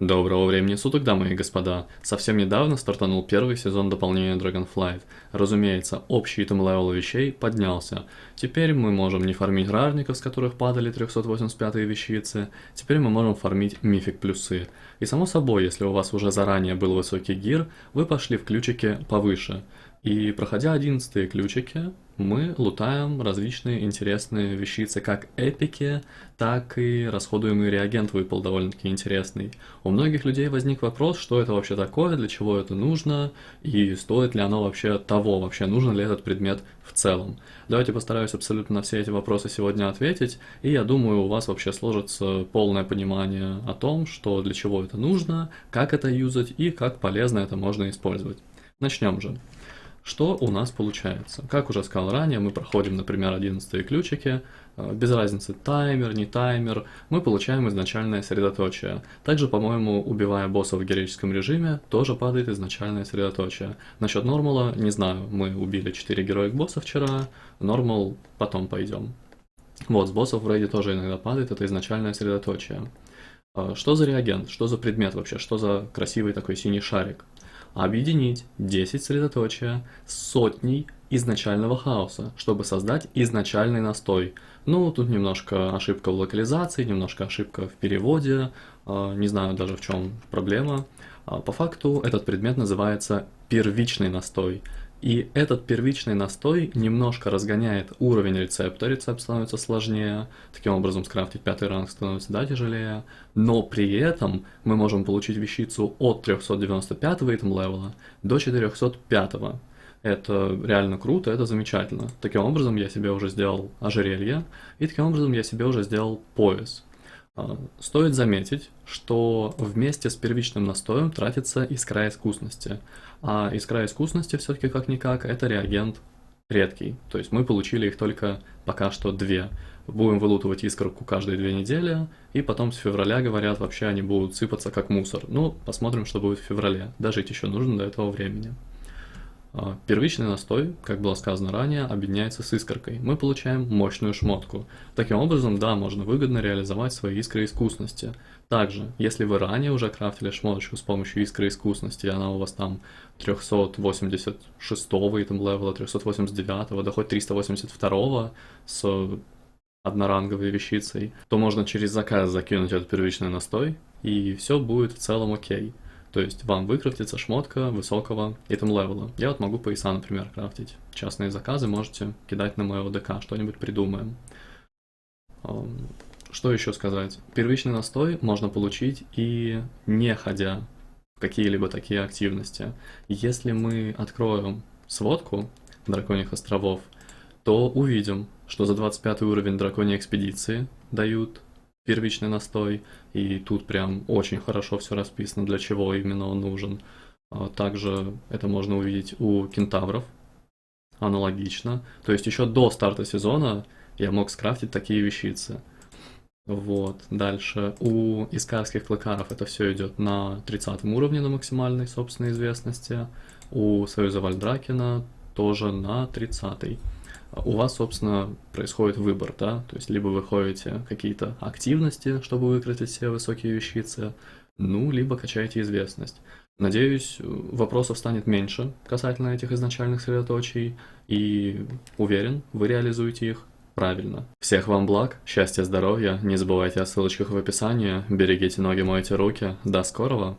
Доброго времени суток, дамы и господа. Совсем недавно стартанул первый сезон дополнения Dragonflight. Разумеется, общий item level вещей поднялся. Теперь мы можем не фармить рарников, с которых падали 385 вещицы, теперь мы можем фармить mythic плюсы. И само собой, если у вас уже заранее был высокий gear, вы пошли в ключики повыше. И проходя 11 ключики, мы лутаем различные интересные вещицы, как эпики, так и расходуемый реагент выпал довольно-таки интересный. У многих людей возник вопрос, что это вообще такое, для чего это нужно, и стоит ли оно вообще того, вообще нужен ли этот предмет в целом. Давайте постараюсь абсолютно на все эти вопросы сегодня ответить, и я думаю, у вас вообще сложится полное понимание о том, что для чего это нужно, как это юзать и как полезно это можно использовать. Начнем же. Что у нас получается? Как уже сказал ранее, мы проходим, например, 11 ключики, э, без разницы таймер, не таймер, мы получаем изначальное средоточие. Также, по-моему, убивая босса в героическом режиме, тоже падает изначальное средоточие. Насчет нормала, не знаю, мы убили 4 героик босса вчера, нормал потом пойдем. Вот, с боссов в рейде тоже иногда падает, это изначальное средоточие. Э, что за реагент? Что за предмет вообще? Что за красивый такой синий шарик? Объединить 10 средоточия с сотней изначального хаоса, чтобы создать изначальный настой. Ну, тут немножко ошибка в локализации, немножко ошибка в переводе, а, не знаю даже в чем проблема. А, по факту этот предмет называется первичный настой. И этот первичный настой немножко разгоняет уровень рецепта, рецепт становится сложнее, таким образом скрафтить пятый ранг становится да, тяжелее, но при этом мы можем получить вещицу от 395 итем левела до 405. Это реально круто, это замечательно. Таким образом я себе уже сделал ожерелье, и таким образом я себе уже сделал пояс. А, стоит заметить, что вместе с первичным настоем тратится искра искусности. А искра искусности все-таки как-никак это реагент редкий. То есть мы получили их только пока что две. Будем вылутывать искорку каждые две недели, и потом с февраля, говорят, вообще они будут сыпаться как мусор. Ну, посмотрим, что будет в феврале. Дожить еще нужно до этого времени. А, первичный настой, как было сказано ранее, объединяется с искоркой. Мы получаем мощную шмотку. Таким образом, да, можно выгодно реализовать свои искры искусности. Также, если вы ранее уже крафтили шмоточку с помощью искры искусности, и она у вас там 386 итем левела, 389, да хоть 382 с одноранговой вещицей, то можно через заказ закинуть этот первичный настой, и все будет в целом окей. То есть вам выкрафтится шмотка высокого итем левела. Я вот могу пояса, например, крафтить. Частные заказы можете кидать на мой ОДК, что-нибудь придумаем. Что еще сказать? Первичный настой можно получить и не ходя в какие-либо такие активности. Если мы откроем сводку Драконьих островов, то увидим, что за 25 уровень Драконьей экспедиции дают первичный настой, и тут прям очень хорошо все расписано, для чего именно он нужен. А также это можно увидеть у кентавров, аналогично. То есть еще до старта сезона я мог скрафтить такие вещицы. Вот, дальше у искарских клыкаров это все идет на 30 уровне на максимальной собственной известности. У Союза Вальдракена тоже на 30 у вас, собственно, происходит выбор, да, то есть либо вы ходите какие-то активности, чтобы выкрутить все высокие вещицы, ну, либо качаете известность. Надеюсь, вопросов станет меньше касательно этих изначальных средоточий, и уверен, вы реализуете их правильно. Всех вам благ, счастья, здоровья, не забывайте о ссылочках в описании, берегите ноги, мойте руки, до скорого!